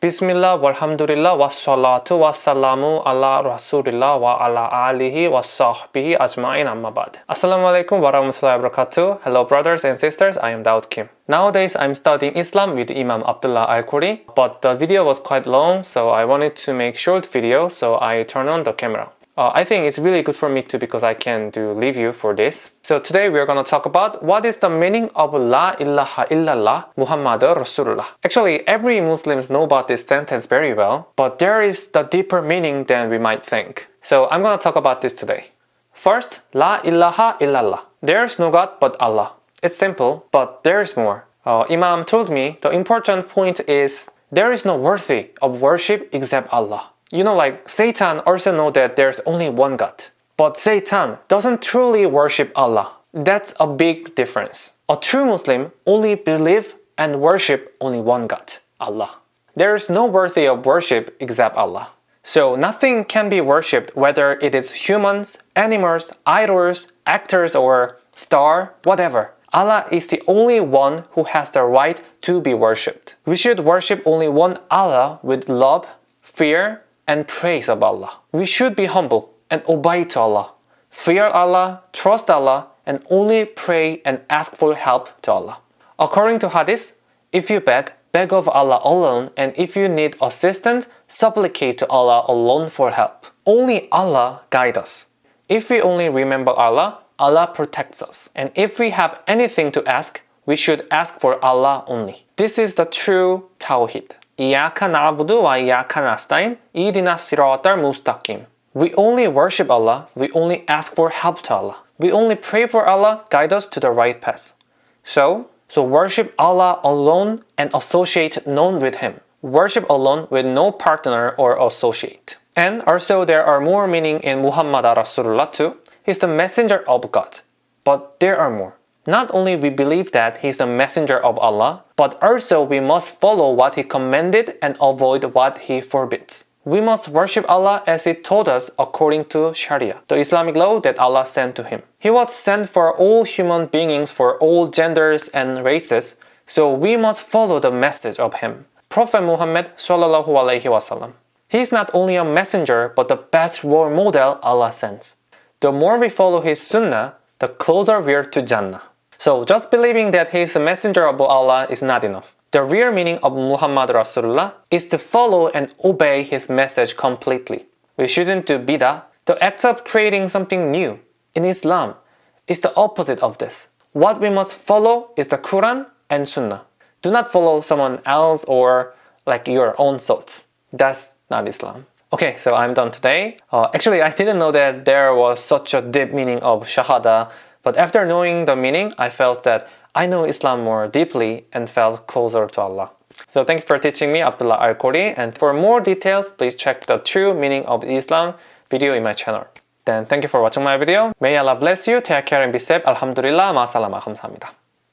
Bismillah, walhamdulillah, wassalatu wassalamu ala rasulillah wa ala alihi wa sahbihi ajma'in amma ba'd. Assalamu alaikum wa rahmatullahi wa barakatuh. Hello brothers and sisters, I am Daud Kim. Nowadays, I'm studying Islam with Imam Abdullah Al-Khuri, but the video was quite long, so I wanted to make short video, so I turned on the camera. Uh, I think it's really good for me too because I can do review for this. So today we're gonna talk about what is the meaning of La ilaha illallah Muhammad Rasulullah. Actually, every Muslims know about this sentence very well, but there is the deeper meaning than we might think. So I'm gonna talk about this today. First, La ilaha illallah. There is no God but Allah. It's simple, but there is more. Uh, Imam told me the important point is there is no worthy of worship except Allah. You know, like Satan also know that there's only one God. But Satan doesn't truly worship Allah. That's a big difference. A true Muslim only believe and worship only one God, Allah. There is no worthy of worship except Allah. So nothing can be worshipped whether it is humans, animals, idols, actors or star, whatever. Allah is the only one who has the right to be worshipped. We should worship only one Allah with love, fear, and praise of Allah. We should be humble and obey to Allah. Fear Allah, trust Allah, and only pray and ask for help to Allah. According to Hadith, if you beg, beg of Allah alone, and if you need assistance, supplicate to Allah alone for help. Only Allah guide us. If we only remember Allah, Allah protects us. And if we have anything to ask, we should ask for Allah only. This is the true Tawhid. إياك نعبد وإياك نستعين إهدنا الصراط المستقيم We only worship Allah, we only ask for help to Allah. We only pray for Allah guide us to the right path. So, so worship Allah alone and associate none with Him. Worship alone with no partner or associate. And also there are more meaning in Muhammad Rasulullah too. He's the messenger of God. But there are more. Not only we believe that he is the messenger of Allah, but also we must follow what he commanded and avoid what he forbids. We must worship Allah as He taught us according to Sharia, the Islamic law that Allah sent to him. He was sent for all human beings for all genders and races, so we must follow the message of him. Prophet Muhammad sallallahu alaihi wasallam. He is not only a messenger but the best role model Allah sends. The more we follow his sunnah, the closer we are to Jannah. So just believing that he is a messenger of Allah is not enough. The real meaning of Muhammad Rasulullah is to follow and obey his message completely. We shouldn't do bidah. The act of creating something new in Islam is the opposite of this. What we must follow is the Quran and Sunnah. Do not follow someone else or like your own thoughts. That's not Islam. Okay, so I'm done today. Uh, actually, I didn't know that there was such a deep meaning of Shahada but after knowing the meaning, I felt that I know Islam more deeply and felt closer to Allah. So thank you for teaching me Abdullah Al-Khuri and for more details, please check the true meaning of Islam video in my channel. Then thank you for watching my video. May Allah bless you. Take care and be safe. Alhamdulillah. Ma 감사합니다.